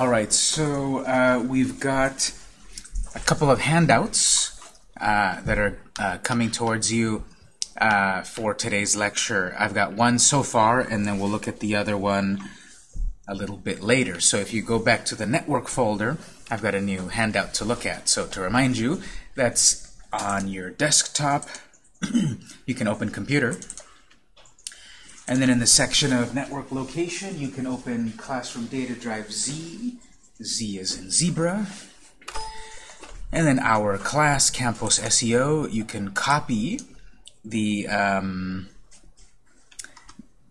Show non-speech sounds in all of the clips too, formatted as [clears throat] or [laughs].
All right, so uh, we've got a couple of handouts uh, that are uh, coming towards you uh, for today's lecture. I've got one so far, and then we'll look at the other one a little bit later. So if you go back to the network folder, I've got a new handout to look at. So to remind you, that's on your desktop. [clears throat] you can open computer. And then in the section of network location, you can open Classroom Data Drive Z. Z is in zebra. And then our class, Campus SEO, you can copy the um,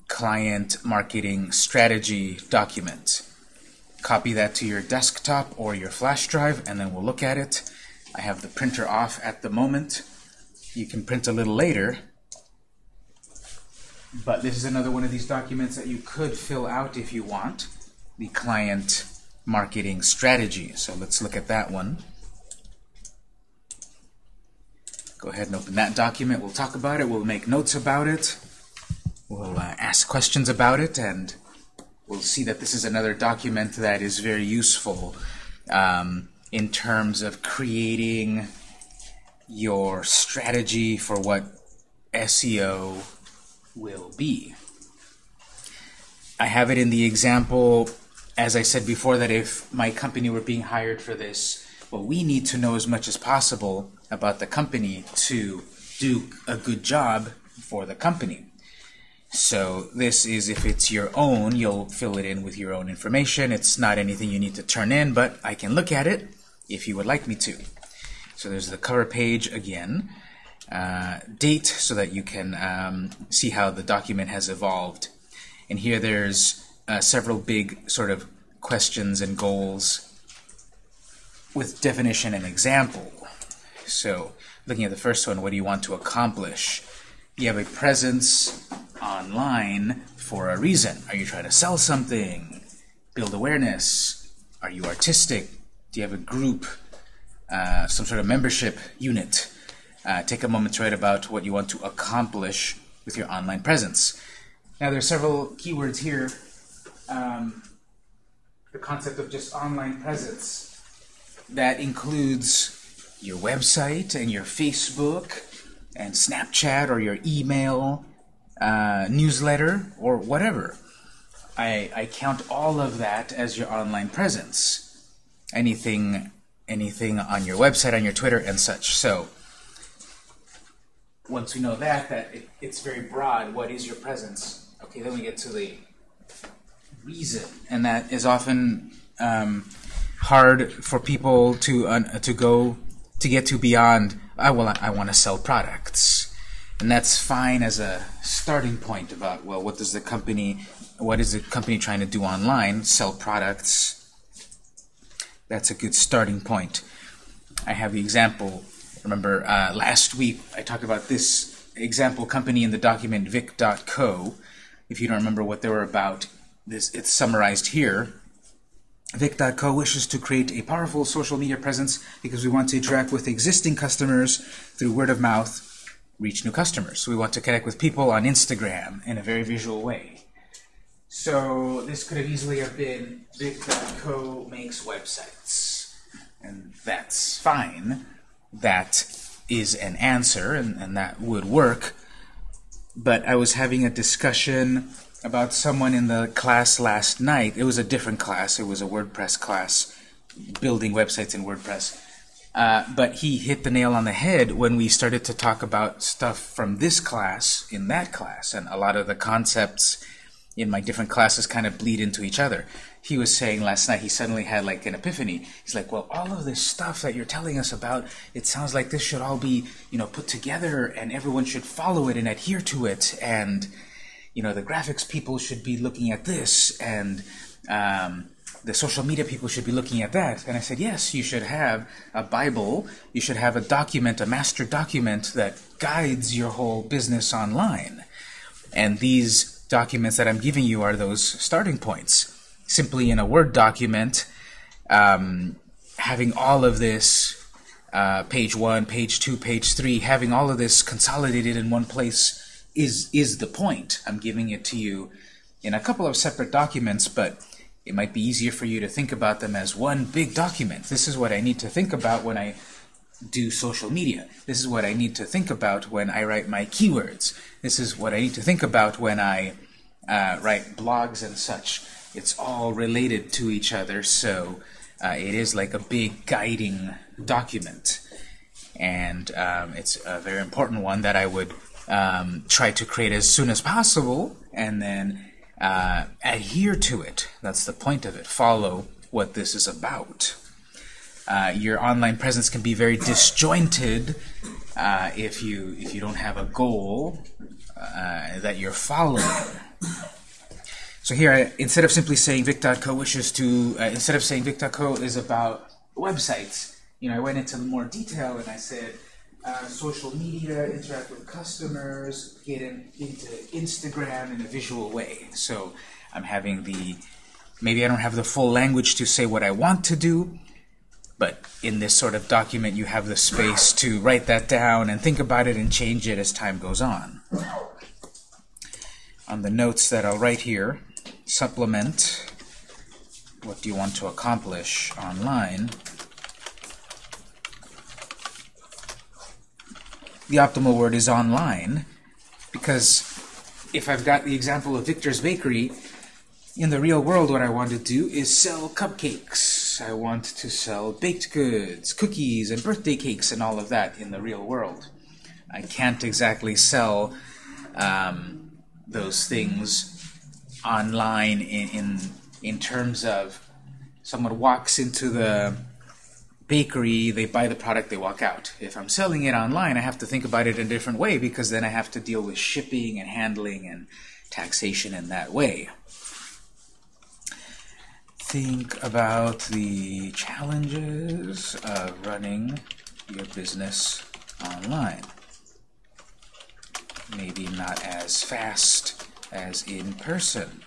client marketing strategy document. Copy that to your desktop or your flash drive, and then we'll look at it. I have the printer off at the moment. You can print a little later, but this is another one of these documents that you could fill out if you want, the client marketing strategy. So let's look at that one. Go ahead and open that document. We'll talk about it. We'll make notes about it. We'll uh, ask questions about it, and we'll see that this is another document that is very useful um, in terms of creating your strategy for what SEO be. I have it in the example, as I said before, that if my company were being hired for this, well, we need to know as much as possible about the company to do a good job for the company. So this is if it's your own, you'll fill it in with your own information. It's not anything you need to turn in, but I can look at it if you would like me to. So there's the cover page again. Uh, date so that you can um, see how the document has evolved. And here there's uh, several big sort of questions and goals with definition and example. So looking at the first one, what do you want to accomplish? You have a presence online for a reason. Are you trying to sell something? Build awareness? Are you artistic? Do you have a group? Uh, some sort of membership unit? Uh, take a moment to write about what you want to accomplish with your online presence. Now there are several keywords here. Um, the concept of just online presence. That includes your website and your Facebook and Snapchat or your email, uh, newsletter, or whatever. I, I count all of that as your online presence. Anything, anything on your website, on your Twitter, and such. So once we know that, that it, it's very broad, what is your presence? Okay, then we get to the reason, and that is often um, hard for people to uh, to go to get to beyond. I well, I want to sell products, and that's fine as a starting point about well, what does the company, what is the company trying to do online? Sell products. That's a good starting point. I have the example. Remember uh, last week I talked about this example company in the document vic.co. If you don't remember what they were about, this it's summarized here. Vic.co wishes to create a powerful social media presence because we want to interact with existing customers through word of mouth, reach new customers. So we want to connect with people on Instagram in a very visual way. So this could have easily have been Vic.co makes websites. And that's fine. That is an answer, and, and that would work. But I was having a discussion about someone in the class last night. It was a different class. It was a WordPress class, building websites in WordPress. Uh, but he hit the nail on the head when we started to talk about stuff from this class in that class. And a lot of the concepts in my different classes kind of bleed into each other. He was saying last night he suddenly had like an epiphany. He's like, well, all of this stuff that you're telling us about, it sounds like this should all be, you know, put together and everyone should follow it and adhere to it. And you know, the graphics people should be looking at this, and um, the social media people should be looking at that. And I said, yes, you should have a Bible, you should have a document, a master document that guides your whole business online. And these documents that I'm giving you are those starting points. Simply in a Word document, um, having all of this, uh, page 1, page 2, page 3, having all of this consolidated in one place is is the point. I'm giving it to you in a couple of separate documents, but it might be easier for you to think about them as one big document. This is what I need to think about when I do social media. This is what I need to think about when I write my keywords. This is what I need to think about when I uh, write blogs and such. It's all related to each other, so uh, it is like a big guiding document. And um, it's a very important one that I would um, try to create as soon as possible and then uh, adhere to it. That's the point of it. Follow what this is about. Uh, your online presence can be very disjointed uh, if you if you don't have a goal uh, that you're following. So here, I, instead of simply saying Vic.co wishes to, uh, instead of saying Vic.co is about websites, you know, I went into more detail and I said uh, social media, interact with customers, get in, into Instagram in a visual way. So I'm having the, maybe I don't have the full language to say what I want to do, but in this sort of document you have the space to write that down and think about it and change it as time goes on. On the notes that I'll write here, supplement what do you want to accomplish online the optimal word is online because if I've got the example of Victor's Bakery, in the real world what I want to do is sell cupcakes. I want to sell baked goods, cookies, and birthday cakes and all of that in the real world. I can't exactly sell um, those things online in, in, in terms of someone walks into the bakery, they buy the product, they walk out. If I'm selling it online, I have to think about it in a different way because then I have to deal with shipping and handling and taxation in that way. Think about the challenges of running your business online. Maybe not as fast as in person.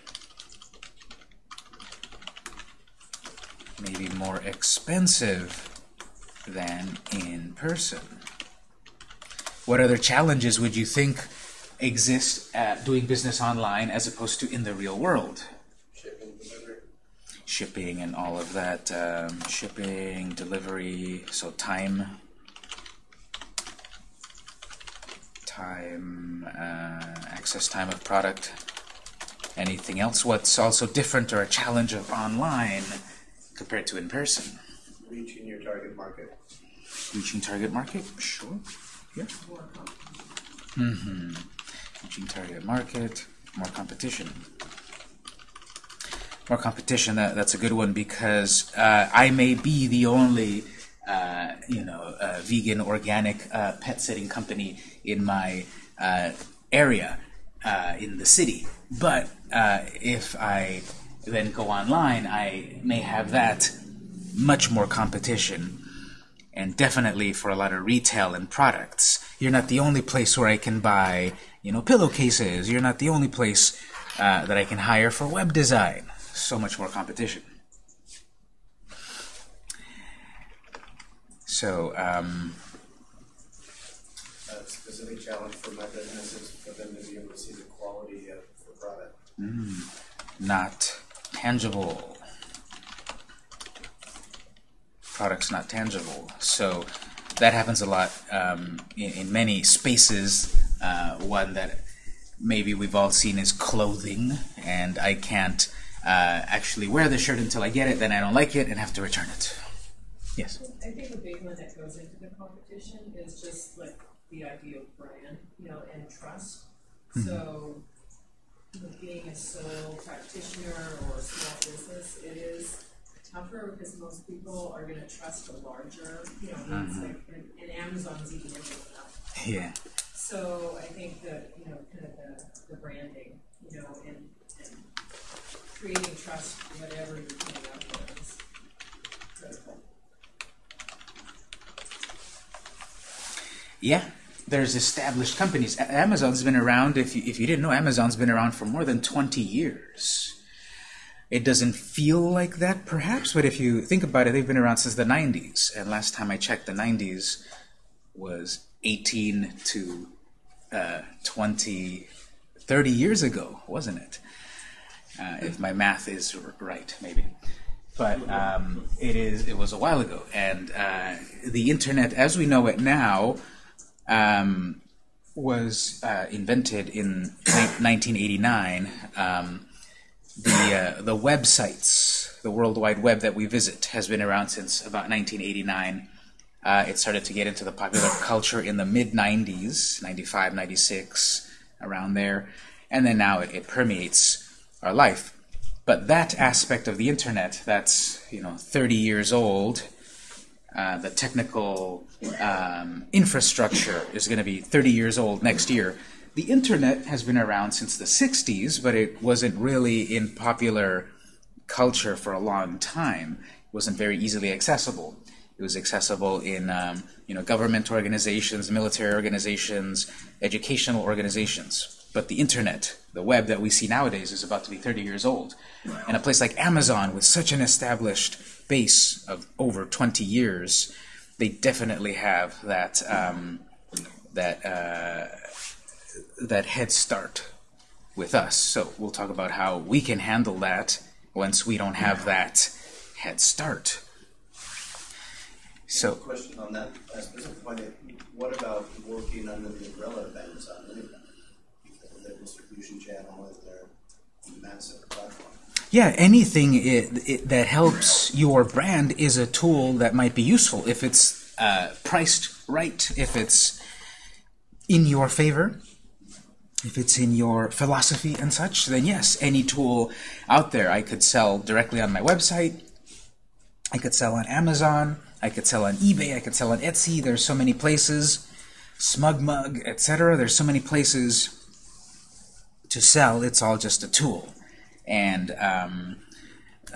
Maybe more expensive than in person. What other challenges would you think exist at doing business online as opposed to in the real world? Shipping, delivery. Shipping and all of that. Um, shipping, delivery, so time. Time, uh, access time of product. Anything else? What's also different or a challenge of online compared to in person? Reaching your target market. Reaching target market? Sure. Yeah. Mm-hmm. Reaching target market, more competition. More competition, that, that's a good one because uh, I may be the only uh, you know, uh, vegan, organic uh, pet sitting company in my uh, area, uh, in the city. But if I then go online, I may have that much more competition and definitely for a lot of retail and products. You're not the only place where I can buy, you know, pillowcases. You're not the only place uh, that I can hire for web design. So much more competition. So, um, specific challenge for my business is for them to be able to see the quality of the product. not tangible. Products not tangible. So that happens a lot um, in, in many spaces. Uh, one that maybe we've all seen is clothing, and I can't uh, actually wear the shirt until I get it, then I don't like it and have to return it. Yes? I think the big one that goes into the competition is just like the idea of brand, you know, and trust. Hmm. So, you know, being a sole practitioner or a small business, it is tougher because most people are going to trust a larger, you know, hmm. it's like, and, and Amazon's even it now. Yeah. So I think that, you know, kind of the, the branding, you know, and, and creating trust, whatever you're putting out there is critical. Yeah, there's established companies. Amazon's been around, if you, if you didn't know, Amazon's been around for more than 20 years. It doesn't feel like that, perhaps, but if you think about it, they've been around since the 90s. And last time I checked, the 90s was 18 to uh, 20, 30 years ago, wasn't it? uh, if my math is right, maybe. But um, it is. It was a while ago, and uh, the internet, as we know it now, um, was uh, invented in 1989. Um, the uh, the websites, the World Wide Web that we visit, has been around since about 1989. Uh, it started to get into the popular culture in the mid 90s, 95, 96, around there, and then now it, it permeates our life. But that aspect of the internet, that's you know 30 years old, uh, the technical um, infrastructure is going to be 30 years old next year. The internet has been around since the 60s, but it wasn't really in popular culture for a long time. It wasn't very easily accessible. It was accessible in um, you know government organizations, military organizations, educational organizations. But the internet, the web that we see nowadays, is about to be 30 years old. And a place like Amazon, with such an established base of over 20 years, they definitely have that um, that uh, that head start with us. So we'll talk about how we can handle that once we don't have that head start. So Question on that uh, specific point, what about working under the umbrella of Amazon? Because of their distribution channel and their massive platform. Yeah, anything it, it, that helps your brand is a tool that might be useful if it's uh, priced right, if it's in your favor, if it's in your philosophy and such. Then yes, any tool out there I could sell directly on my website. I could sell on Amazon. I could sell on eBay. I could sell on Etsy. There's so many places, SmugMug, etc. There's so many places to sell. It's all just a tool and um,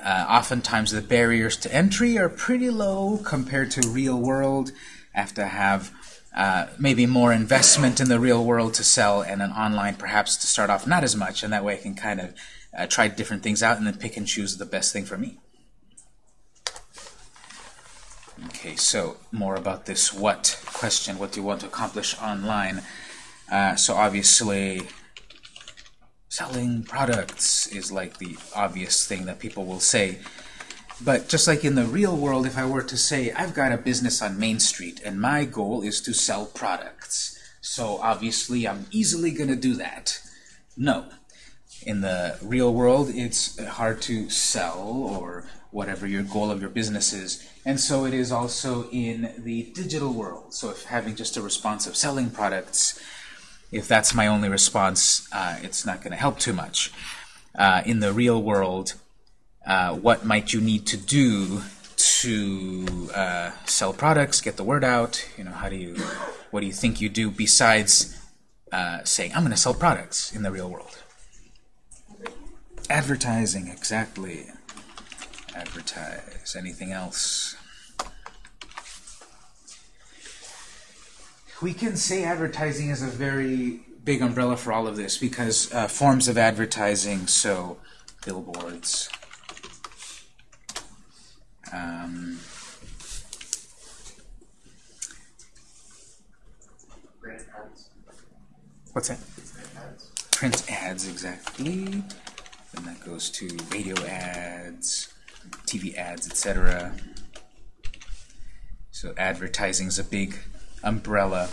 uh, oftentimes the barriers to entry are pretty low compared to real world. I have to have uh, maybe more investment in the real world to sell, and an online perhaps to start off not as much, and that way I can kind of uh, try different things out and then pick and choose the best thing for me. Okay, so more about this what question. What do you want to accomplish online? Uh, so obviously, selling products is like the obvious thing that people will say. But just like in the real world, if I were to say, I've got a business on Main Street and my goal is to sell products, so obviously I'm easily going to do that. No. In the real world, it's hard to sell or whatever your goal of your business is. And so it is also in the digital world. So if having just a response of selling products if that's my only response, uh, it's not going to help too much. Uh, in the real world, uh, what might you need to do to uh, sell products, get the word out? You know, how do you, what do you think you do besides uh, saying, I'm going to sell products in the real world? Advertising, exactly. Advertise. Anything else? We can say advertising is a very big umbrella for all of this because uh, forms of advertising, so billboards, um, what's that? Grant ads. Print ads, exactly. Then that goes to radio ads, TV ads, etc. So advertising is a big umbrella.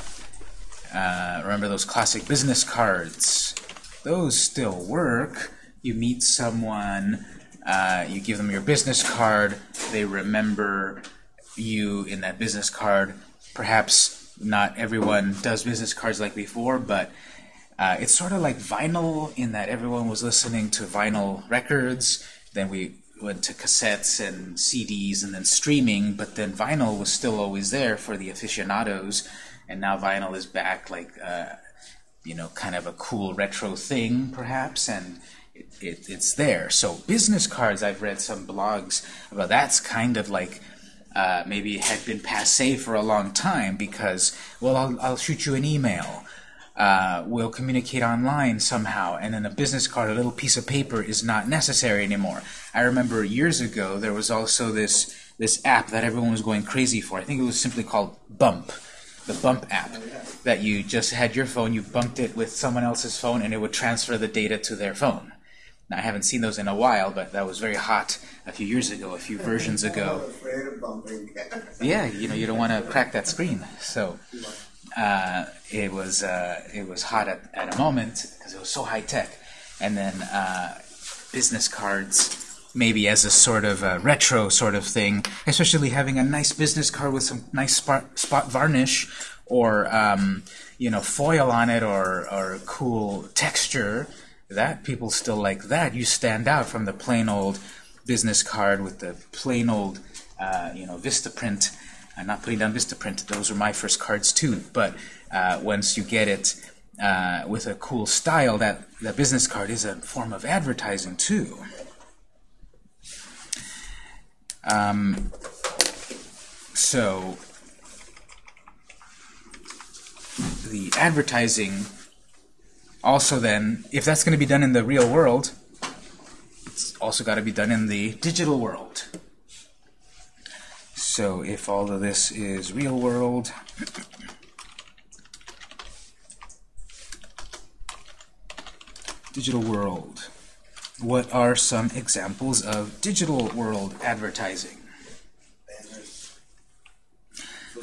Uh, remember those classic business cards? Those still work. You meet someone, uh, you give them your business card, they remember you in that business card. Perhaps not everyone does business cards like before, but uh, it's sort of like vinyl in that everyone was listening to vinyl records. Then we went to cassettes and CDs and then streaming, but then vinyl was still always there for the aficionados, and now vinyl is back like, uh, you know, kind of a cool retro thing, perhaps, and it, it, it's there. So business cards, I've read some blogs about that's kind of like uh, maybe had been passe for a long time because, well, I'll, I'll shoot you an email. Uh, we'll communicate online somehow, and then a business card, a little piece of paper, is not necessary anymore. I remember years ago there was also this this app that everyone was going crazy for. I think it was simply called Bump, the Bump app, that you just had your phone, you bumped it with someone else's phone, and it would transfer the data to their phone. Now, I haven't seen those in a while, but that was very hot a few years ago, a few versions ago. Afraid of bumping. Yeah, you know, you don't want to crack that screen. So uh, it was uh, it was hot at, at a moment because it was so high tech, and then uh, business cards maybe as a sort of a retro sort of thing, especially having a nice business card with some nice spot, spot varnish or um, you know foil on it or or cool texture. That people still like that. You stand out from the plain old business card with the plain old uh, you know Vistaprint. I'm not putting down Vistaprint. Those were my first cards too. But uh, once you get it uh, with a cool style, that that business card is a form of advertising too. Um, so the advertising also then, if that's going to be done in the real world, it's also got to be done in the digital world. So if all of this is real world, digital world, what are some examples of digital world advertising? Banners,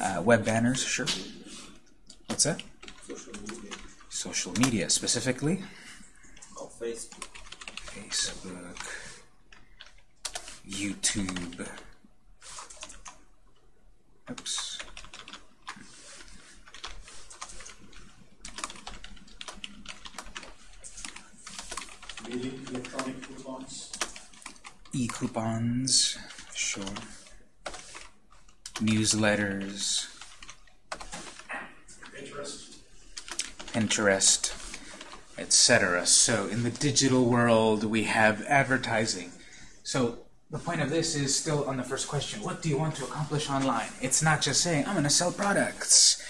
Uh, web banners, sure. What's that? social media. Social media, specifically. Oh, Facebook. Facebook, YouTube. Oops. Mailing electronic coupons, E-coupons, sure. Newsletters, Pinterest, Pinterest, etc. So in the digital world, we have advertising. So the point of this is still on the first question. What do you want to accomplish online? It's not just saying, I'm going to sell products.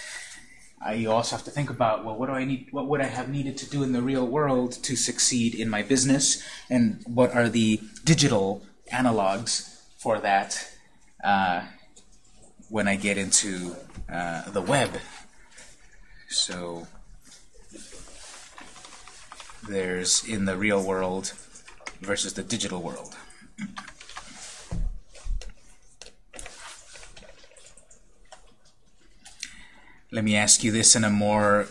Uh, you also have to think about, well, what do I need? What would I have needed to do in the real world to succeed in my business? And what are the digital analogs for that uh, when I get into uh, the web? So there's in the real world versus the digital world. Let me ask you this in a more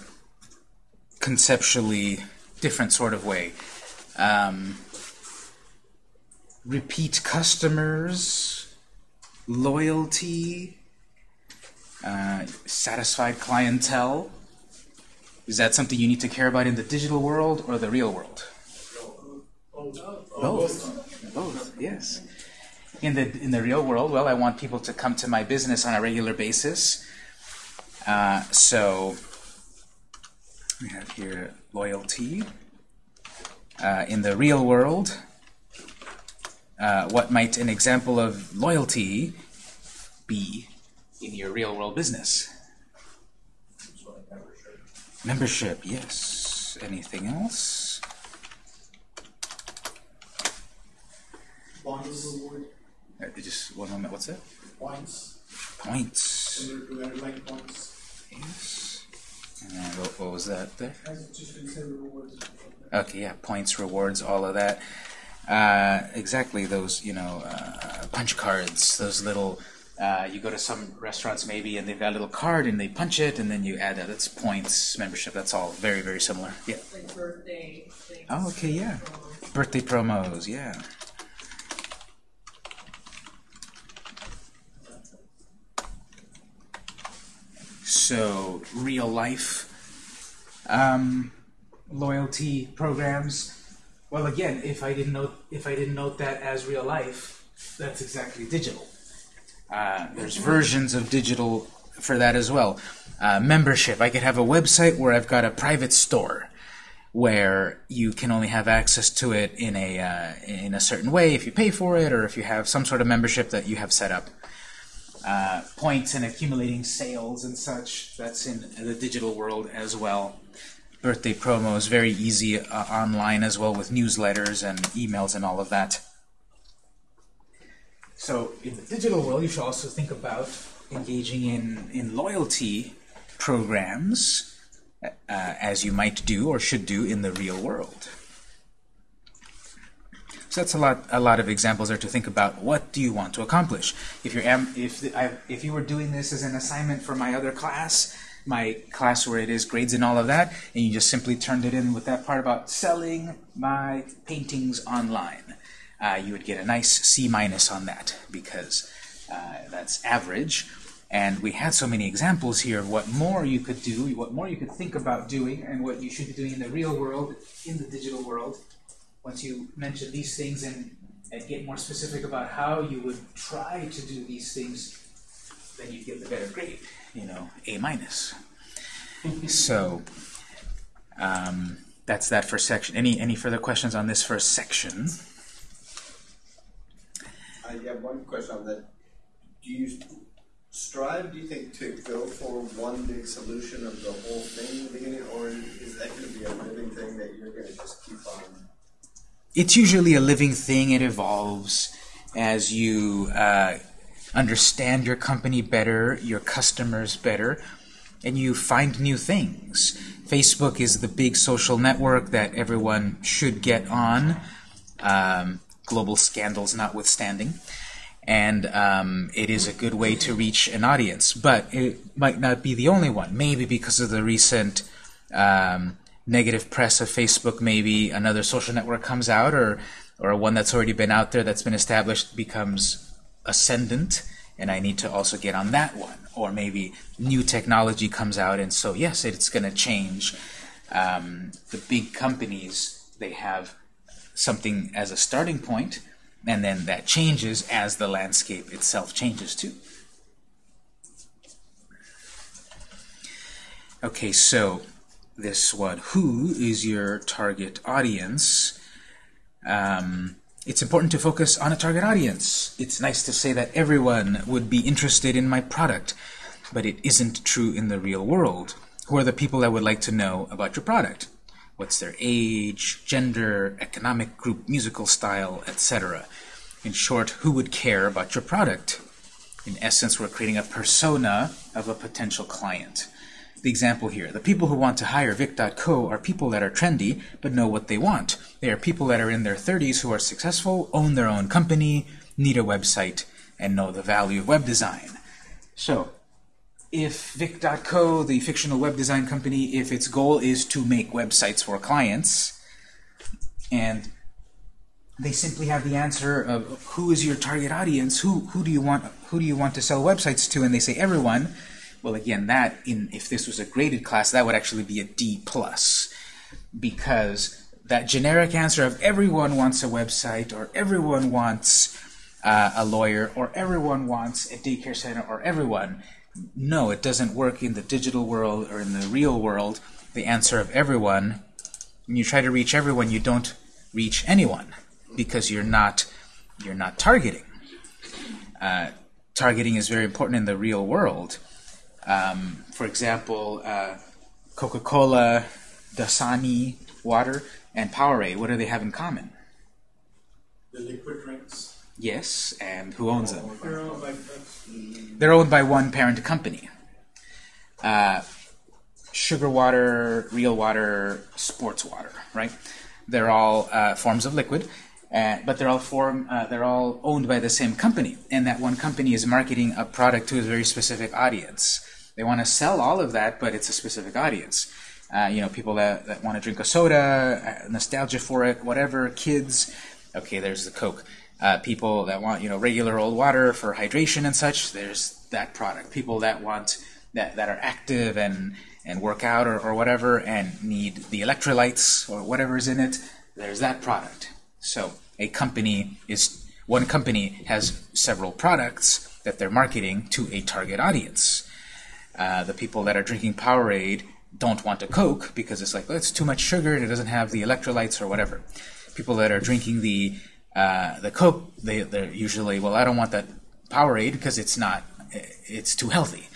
conceptually different sort of way. Um, repeat customers, loyalty, uh, satisfied clientele. Is that something you need to care about in the digital world or the real world? Both. Both, yes. In the in the real world, well, I want people to come to my business on a regular basis. Uh, so we have here loyalty. Uh, in the real world, uh, what might an example of loyalty be in your real world business? so like membership. Membership, yes. Anything else? Points, reward, Uh, just one moment. What's that? points, Points. similar to airline points. Yes. And then what, what was that there? As it's just considered rewards. Okay, yeah, points, rewards, all of that. Uh, exactly those, you know, uh, punch cards, those little. Uh, you go to some restaurants maybe, and they've got a little card, and they punch it, and then you add that. That's points, membership. That's all very, very similar. Yeah. Like birthday things. Oh, okay, yeah. Birthday promos, yeah. So, real life um, loyalty programs. Well, again, if I didn't note if I didn't note that as real life, that's exactly digital. Uh, there's versions of digital for that as well. Uh, membership. I could have a website where I've got a private store where you can only have access to it in a uh, in a certain way if you pay for it or if you have some sort of membership that you have set up. Uh, points and accumulating sales and such. That's in the digital world as well. Birthday promos very easy uh, online as well with newsletters and emails and all of that. So in the digital world, you should also think about engaging in, in loyalty programs uh, as you might do or should do in the real world. So that's a lot, a lot of examples there to think about. What do you want to accomplish? If you're, if I, if you were doing this as an assignment for my other class, my class where it is grades and all of that, and you just simply turned it in with that part about selling my paintings online, uh, you would get a nice C minus on that because uh, that's average. And we had so many examples here of what more you could do, what more you could think about doing, and what you should be doing in the real world, in the digital world. Once you mention these things and, and get more specific about how you would try to do these things, then you get the better grade, you know, A minus. [laughs] so um, that's that first section. Any any further questions on this first section? I have one question on that. Do you strive, do you think, to go for one big solution of the whole thing in the beginning, or is that going to be a living thing that you're going to just keep on? It's usually a living thing. It evolves as you uh, understand your company better, your customers better, and you find new things. Facebook is the big social network that everyone should get on, um, global scandals notwithstanding. And um, it is a good way to reach an audience, but it might not be the only one. Maybe because of the recent um, negative press of Facebook, maybe another social network comes out, or or one that's already been out there that's been established becomes ascendant, and I need to also get on that one. Or maybe new technology comes out, and so yes, it's going to change. Um, the big companies they have something as a starting point, and then that changes as the landscape itself changes too. Okay, so this one, who is your target audience? Um, it's important to focus on a target audience. It's nice to say that everyone would be interested in my product, but it isn't true in the real world. Who are the people that would like to know about your product? What's their age, gender, economic group, musical style, etc. In short, who would care about your product? In essence, we're creating a persona of a potential client. The example here, the people who want to hire Vic.co are people that are trendy but know what they want. They are people that are in their 30s who are successful, own their own company, need a website, and know the value of web design. So, if Vic.co, the fictional web design company, if its goal is to make websites for clients, and they simply have the answer of who is your target audience, who who do you want who do you want to sell websites to, and they say everyone. Well, again, that in if this was a graded class, that would actually be a D plus, because that generic answer of everyone wants a website, or everyone wants uh, a lawyer, or everyone wants a daycare center, or everyone. No, it doesn't work in the digital world or in the real world. The answer of everyone, when you try to reach everyone, you don't reach anyone because you're not you're not targeting. Uh, targeting is very important in the real world. Um, for example, uh, Coca-Cola, Dasani water, and Powerade. What do they have in common? The liquid drinks. Yes, and who owns them? They're all like, They're owned by one parent company. Uh, sugar water, real water, sports water, right? They're all uh, forms of liquid, uh, but they're all form uh, they're all owned by the same company, and that one company is marketing a product to a very specific audience. They want to sell all of that, but it's a specific audience. Uh, you know, people that, that want to drink a soda, uh, nostalgia for it, whatever, kids. Okay, there's the Coke. Uh, people that want you know regular old water for hydration and such. There's that product. People that want that that are active and and work out or, or whatever and need the electrolytes or whatever is in it. There's that product. So a company is one company has several products that they're marketing to a target audience. Uh, the people that are drinking Powerade don't want a Coke because it's like well, it's too much sugar and it doesn't have the electrolytes or whatever. People that are drinking the uh, the Coke, they, they're usually well, I don't want that Powerade because it's not, it's too healthy.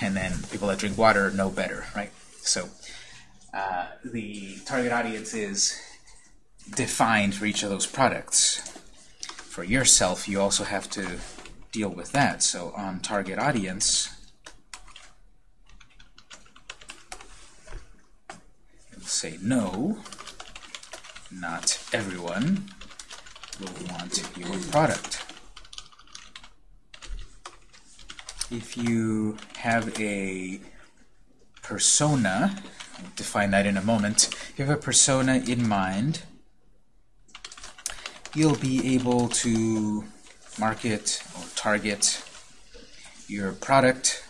And then people that drink water know better, right? So uh, the target audience is defined for each of those products. For yourself, you also have to deal with that. So on target audience, say no, not everyone. will want your product. If you have a persona, I'll define that in a moment, if you have a persona in mind, you'll be able to market or target your product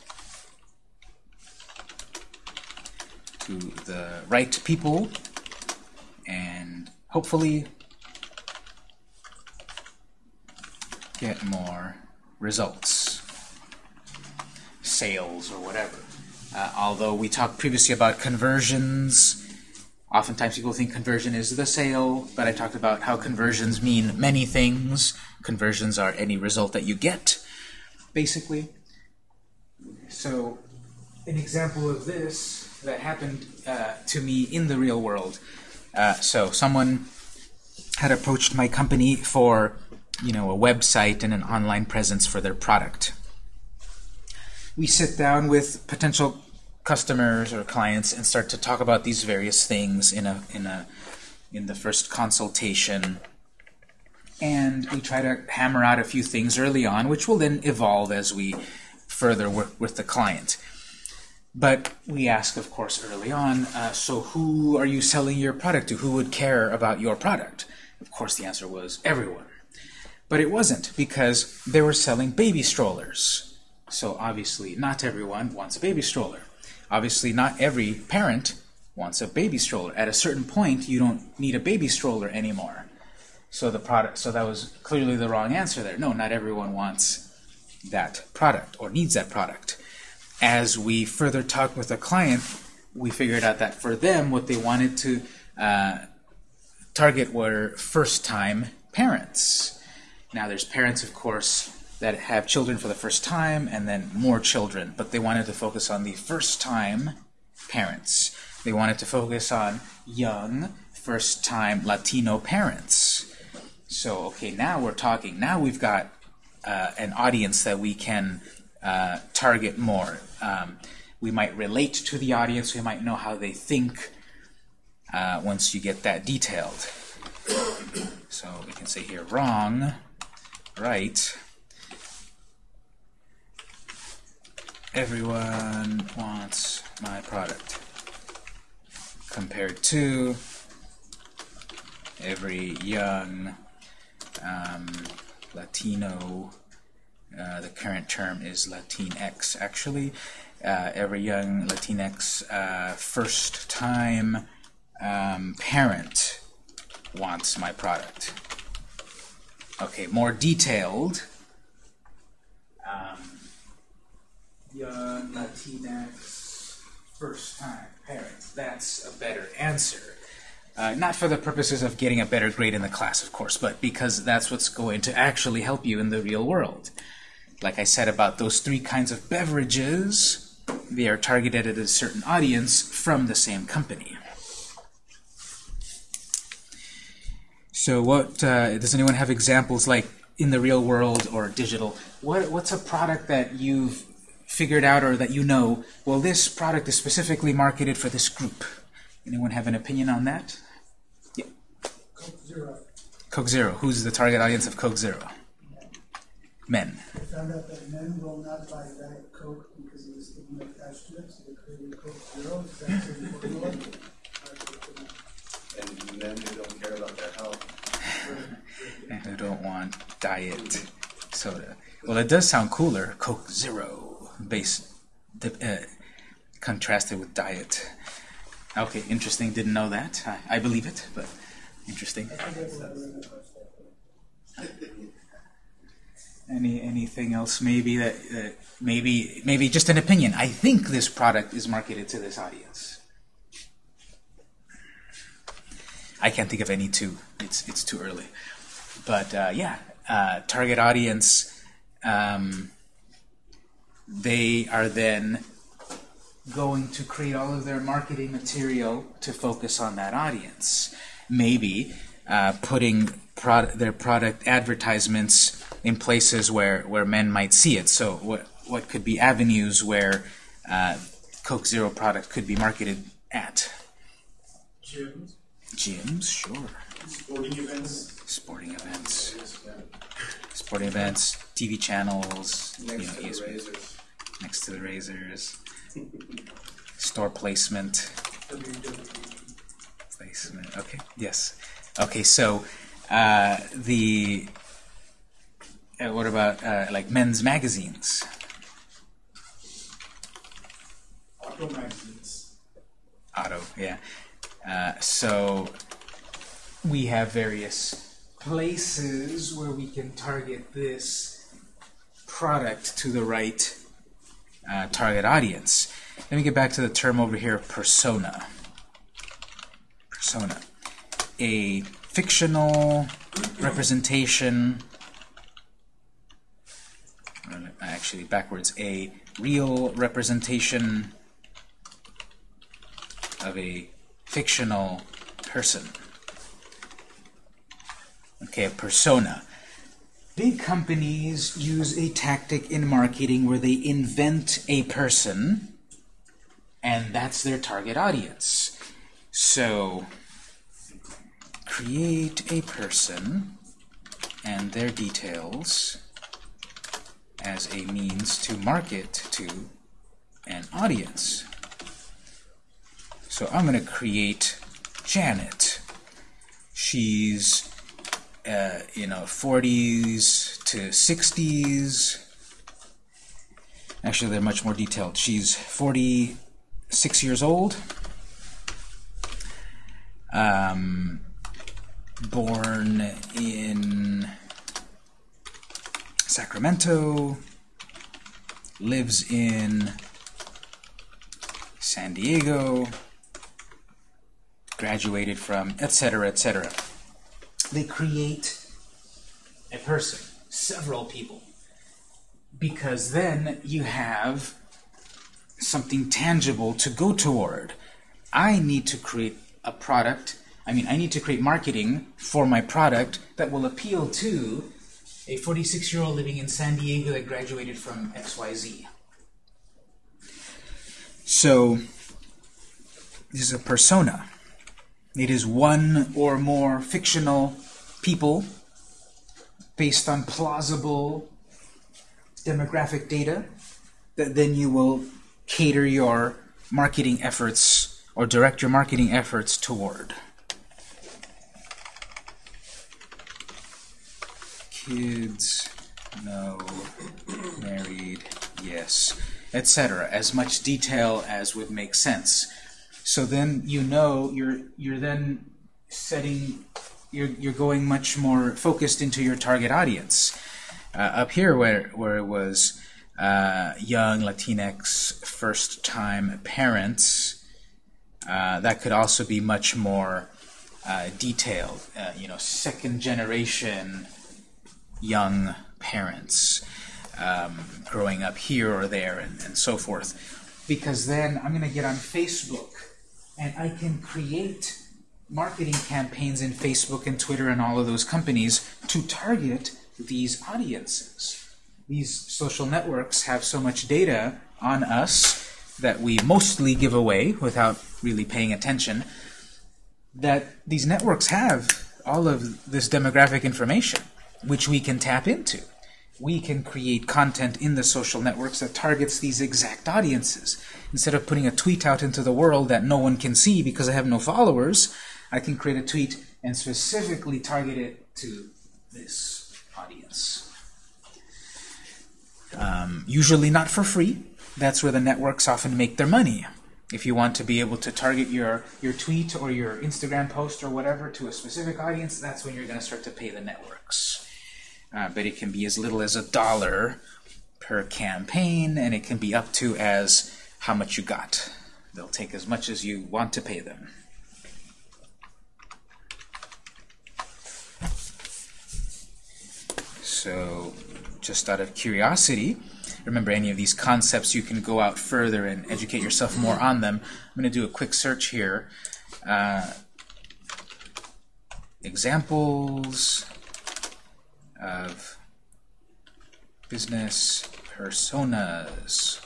to the right people and hopefully get more results, sales or whatever. Uh, although we talked previously about conversions, oftentimes people think conversion is the sale, but I talked about how conversions mean many things. Conversions are any result that you get, basically. So, an example of this that happened uh, to me in the real world. Uh, so, someone had approached my company for, you know, a website and an online presence for their product. We sit down with potential customers or clients and start to talk about these various things in a in a in the first consultation and we try to hammer out a few things early on which will then evolve as we further work with the client but we ask of course early on uh, so who are you selling your product to who would care about your product of course the answer was everyone but it wasn't because they were selling baby strollers so obviously not everyone wants a baby stroller Obviously, not every parent wants a baby stroller. At a certain point, you don't need a baby stroller anymore. So the product, so that was clearly the wrong answer there. No, not everyone wants that product or needs that product. As we further talked with the client, we figured out that for them, what they wanted to uh, target were first-time parents. Now, there's parents, of course, that have children for the first time and then more children, but they wanted to focus on the first time parents. They wanted to focus on young, first time Latino parents. So, okay, now we're talking. Now we've got uh, an audience that we can uh, target more. Um, we might relate to the audience, we might know how they think uh, once you get that detailed. So we can say here wrong, right. everyone wants my product compared to every young um, Latino uh, the current term is Latinx actually uh, every young Latinx uh, first time um, parent wants my product okay more detailed um, young Latinx first-time parents. That's a better answer. Uh, not for the purposes of getting a better grade in the class, of course, but because that's what's going to actually help you in the real world. Like I said about those three kinds of beverages, they are targeted at a certain audience from the same company. So what, uh, does anyone have examples like in the real world or digital? What, what's a product that you've figured out or that you know, well, this product is specifically marketed for this group. Anyone have an opinion on that? Yeah. Coke Zero. Coke Zero. Who's the target audience of Coke Zero? Men. I found out that men will not buy Diet Coke because of the stigma attached to it, so they created Coke Zero. It's actually formula. [laughs] And men who don't care about their health. and who don't want diet soda. Well, it does sound cooler. Coke Zero based, uh, contrasted with diet. Okay, interesting. Didn't know that. I, I believe it, but interesting. [laughs] Any anything else? Maybe that uh, maybe maybe just an opinion. I think this product is marketed to this audience. I can't think of any two. It's it's too early. But uh, yeah, uh, target audience. Um, they are then going to create all of their marketing material to focus on that audience. Maybe uh, putting product, their product advertisements in places where, where men might see it. So what, what could be avenues where uh, Coke Zero product could be marketed at? Gyms. Gyms, sure. Sporting events. sporting events, sporting events, TV channels, you know, Next to the razors. next to the razors, store placement, placement. Okay, yes. Okay, so uh, the uh, what about uh, like men's magazines? Auto magazines. Auto, yeah. Uh, so we have various places where we can target this product to the right uh, target audience. Let me get back to the term over here, persona. Persona. A fictional representation, actually backwards, a real representation of a fictional person. Okay, a persona. Big companies use a tactic in marketing where they invent a person, and that's their target audience. So, create a person and their details as a means to market to an audience. So I'm going to create Janet. She's, uh, you know, 40s to 60s. Actually, they're much more detailed. She's 46 years old. Um, born in Sacramento. Lives in San Diego graduated from, etc., etc. They create a person, several people, because then you have something tangible to go toward. I need to create a product, I mean, I need to create marketing for my product that will appeal to a 46-year-old living in San Diego that graduated from XYZ. So, this is a persona. It is one or more fictional people based on plausible demographic data that then you will cater your marketing efforts or direct your marketing efforts toward. Kids, no, married, yes, etc. As much detail as would make sense. So then you know you're you're then setting you're you're going much more focused into your target audience. Uh, up here where where it was uh, young Latinx first time parents, uh, that could also be much more uh, detailed. Uh, you know, second generation young parents um, growing up here or there and, and so forth. Because then I'm going to get on Facebook and I can create marketing campaigns in Facebook and Twitter and all of those companies to target these audiences. These social networks have so much data on us that we mostly give away without really paying attention that these networks have all of this demographic information which we can tap into. We can create content in the social networks that targets these exact audiences. Instead of putting a tweet out into the world that no one can see because I have no followers, I can create a tweet and specifically target it to this audience. Um, usually not for free. That's where the networks often make their money. If you want to be able to target your, your tweet or your Instagram post or whatever to a specific audience, that's when you're going to start to pay the networks. Uh, but it can be as little as a dollar per campaign, and it can be up to as how much you got. They'll take as much as you want to pay them. So, just out of curiosity, remember any of these concepts, you can go out further and educate yourself more on them. I'm going to do a quick search here. Uh, examples of business personas.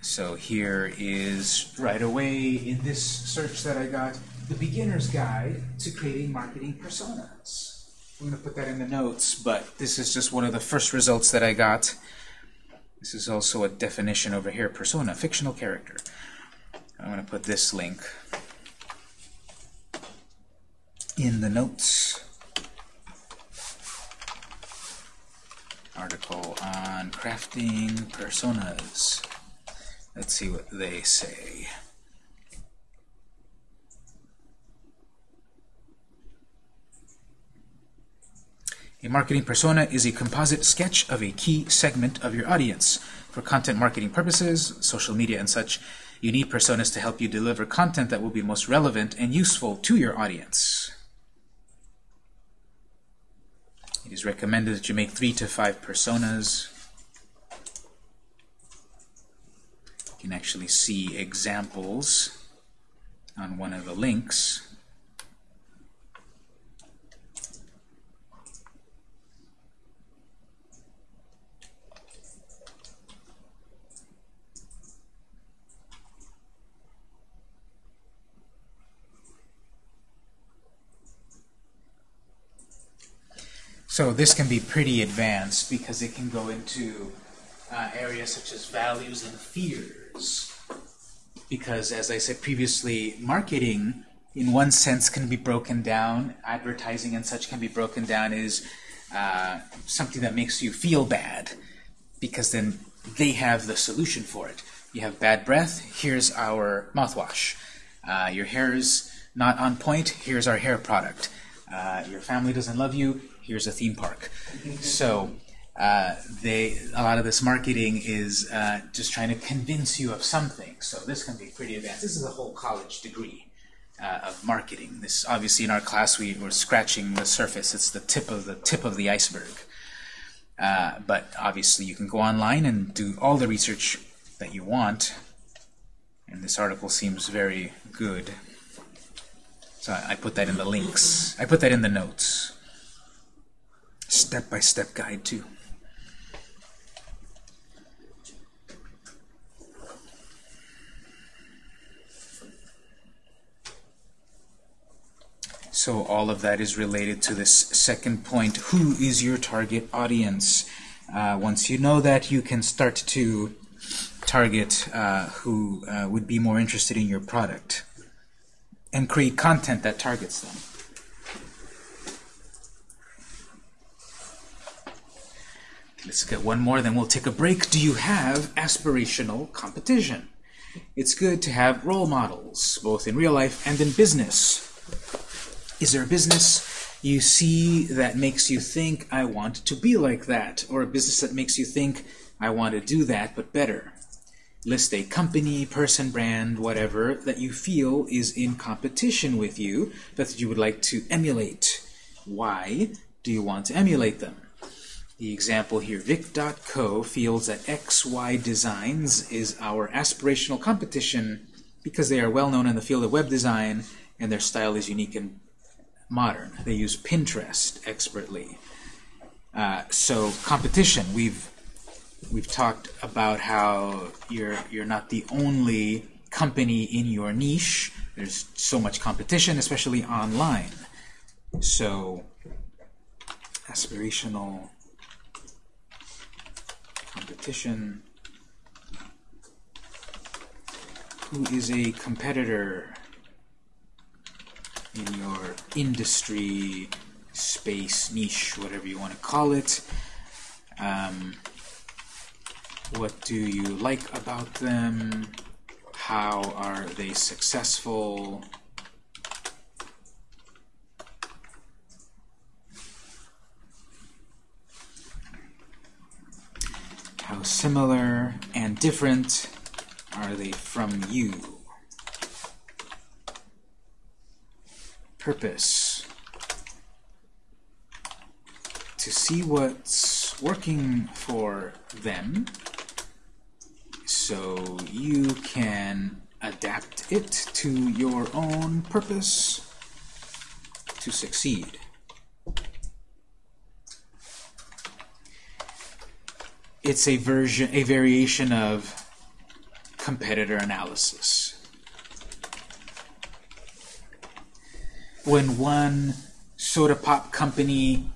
So here is right away in this search that I got, the beginner's guide to creating marketing personas. I'm going to put that in the notes, but this is just one of the first results that I got. This is also a definition over here, persona, fictional character. I'm going to put this link in the notes. Article on crafting personas. Let's see what they say. A marketing persona is a composite sketch of a key segment of your audience. For content marketing purposes, social media and such, you need personas to help you deliver content that will be most relevant and useful to your audience. It is recommended that you make three to five personas. You can actually see examples on one of the links. So this can be pretty advanced because it can go into uh, areas such as values and fears. Because as I said previously, marketing in one sense can be broken down, advertising and such can be broken down is uh, something that makes you feel bad because then they have the solution for it. You have bad breath, here's our mouthwash. Uh, your hair is not on point, here's our hair product. Uh, your family doesn't love you, here's a theme park. So uh, they a lot of this marketing is uh, just trying to convince you of something. So this can be pretty advanced. This is a whole college degree uh, of marketing. This obviously in our class we were scratching the surface. It's the tip of the tip of the iceberg. Uh, but obviously you can go online and do all the research that you want. And this article seems very good. So I put that in the links. I put that in the notes. Step-by-step -step guide too. So all of that is related to this second point. Who is your target audience? Uh, once you know that, you can start to target uh, who uh, would be more interested in your product and create content that targets them. Let's get one more, then we'll take a break. Do you have aspirational competition? It's good to have role models, both in real life and in business. Is there a business you see that makes you think, I want to be like that? Or a business that makes you think, I want to do that, but better? List a company, person, brand, whatever, that you feel is in competition with you, that you would like to emulate. Why do you want to emulate them? The example here, Vic.co feels that XY Designs is our aspirational competition because they are well known in the field of web design and their style is unique and modern. They use Pinterest expertly. Uh, so competition, we've we've talked about how you're you're not the only company in your niche. There's so much competition, especially online. So aspirational competition. Who is a competitor in your industry, space, niche, whatever you want to call it? Um, what do you like about them? How are they successful? Similar and different are they from you? Purpose. To see what's working for them so you can adapt it to your own purpose to succeed. It's a version, a variation of competitor analysis. When one soda pop company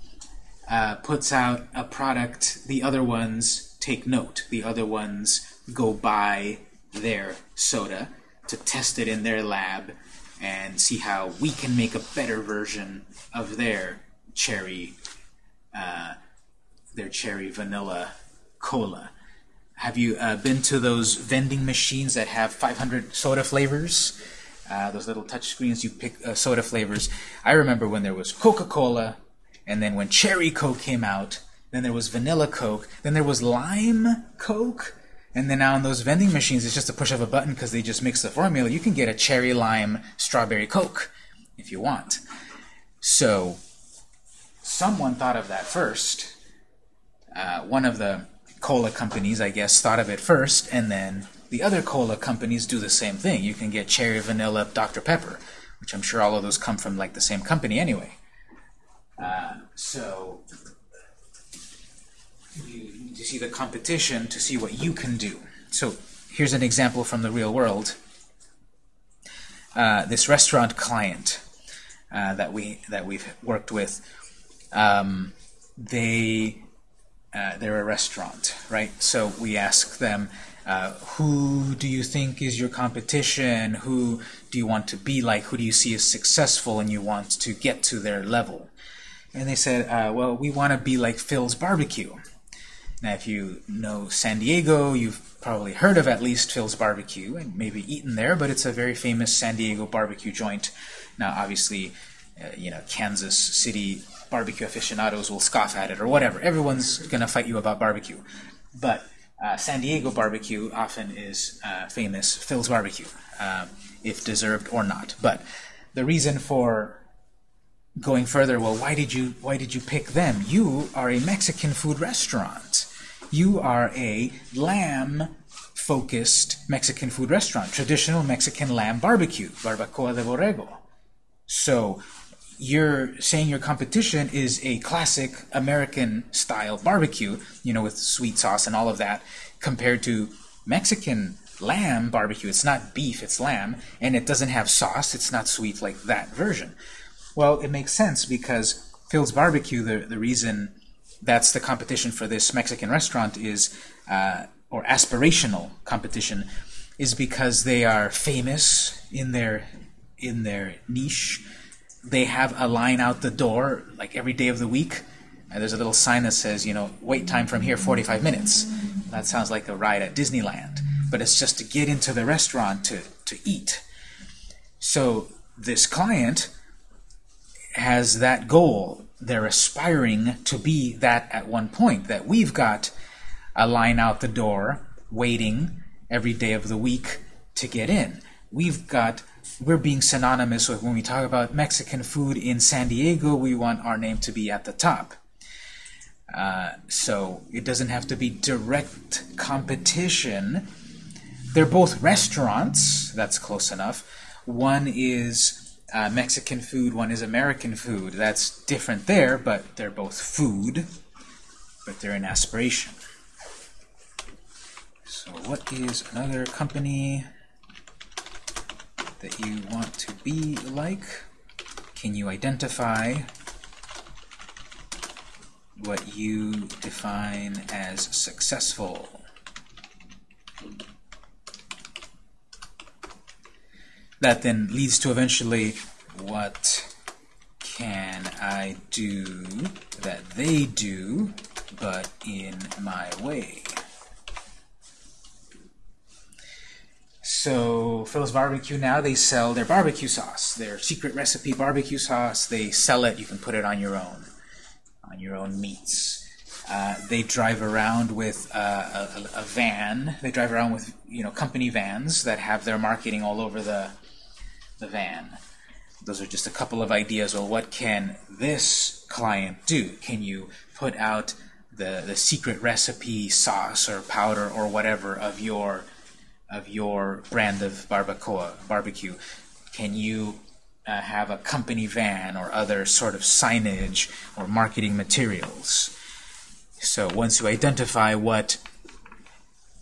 uh, puts out a product, the other ones take note. The other ones go buy their soda to test it in their lab and see how we can make a better version of their cherry, uh, their cherry vanilla cola. Have you uh, been to those vending machines that have 500 soda flavors? Uh, those little touch screens, you pick uh, soda flavors. I remember when there was Coca-Cola, and then when Cherry Coke came out, then there was Vanilla Coke, then there was Lime Coke, and then now on those vending machines, it's just a push of a button because they just mix the formula. You can get a cherry lime strawberry Coke if you want. So someone thought of that first. Uh, one of the cola companies, I guess, thought of it first, and then the other cola companies do the same thing. You can get cherry vanilla Dr. Pepper, which I'm sure all of those come from like the same company anyway. Uh, so you need to see the competition to see what you can do. So here's an example from the real world. Uh, this restaurant client uh, that we that we've worked with, um, they uh, they're a restaurant, right? So we ask them, uh, who do you think is your competition? Who do you want to be like? Who do you see as successful and you want to get to their level? And they said, uh, well, we want to be like Phil's Barbecue. Now, if you know San Diego, you've probably heard of at least Phil's Barbecue and maybe eaten there, but it's a very famous San Diego barbecue joint. Now, obviously, uh, you know, Kansas City barbecue aficionados will scoff at it or whatever. Everyone's going to fight you about barbecue. But uh, San Diego barbecue often is uh, famous Phil's Barbecue, uh, if deserved or not. But the reason for going further, well, why did you why did you pick them? You are a Mexican food restaurant. You are a lamb-focused Mexican food restaurant, traditional Mexican lamb barbecue, barbacoa de borrego. So you're saying your competition is a classic American style barbecue, you know, with sweet sauce and all of that, compared to Mexican lamb barbecue. It's not beef, it's lamb, and it doesn't have sauce. It's not sweet like that version. Well, it makes sense because Phil's Barbecue, the, the reason that's the competition for this Mexican restaurant is, uh, or aspirational competition, is because they are famous in their in their niche. They have a line out the door like every day of the week. And there's a little sign that says, you know, wait time from here 45 minutes. That sounds like a ride at Disneyland. But it's just to get into the restaurant to, to eat. So this client has that goal. They're aspiring to be that at one point, that we've got a line out the door waiting every day of the week to get in. We've got, we're being synonymous with when we talk about Mexican food in San Diego, we want our name to be at the top. Uh, so it doesn't have to be direct competition. They're both restaurants, that's close enough. One is uh, Mexican food, one is American food. That's different there, but they're both food, but they're an aspiration. So what is another company that you want to be like? Can you identify what you define as successful? That then leads to eventually what can I do that they do, but in my way? So Phil's Barbecue now, they sell their barbecue sauce, their secret recipe barbecue sauce. They sell it. You can put it on your own, on your own meats. Uh, they drive around with uh, a, a van. They drive around with you know company vans that have their marketing all over the the van. Those are just a couple of ideas. Well, what can this client do? Can you put out the the secret recipe sauce or powder or whatever of your of your brand of barbacoa barbecue? Can you uh, have a company van or other sort of signage or marketing materials? So once you identify what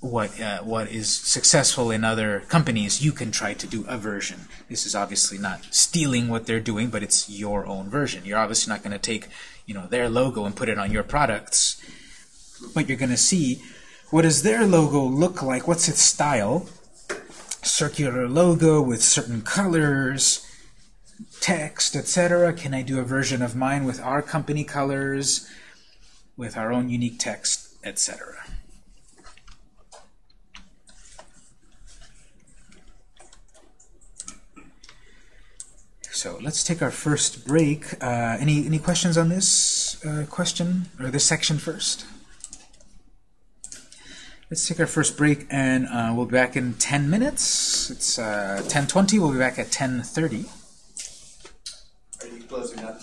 what uh, what is successful in other companies, you can try to do a version. This is obviously not stealing what they're doing, but it's your own version. You're obviously not going to take you know their logo and put it on your products, but you're going to see what does their logo look like? What's its style? Circular logo with certain colors, text, etc. Can I do a version of mine with our company colors, with our own unique text, etc. So let's take our first break. Uh, any any questions on this uh, question or this section first? Let's take our first break, and uh, we'll be back in 10 minutes. It's uh, 10.20. We'll be back at 10.30. Are you closing up?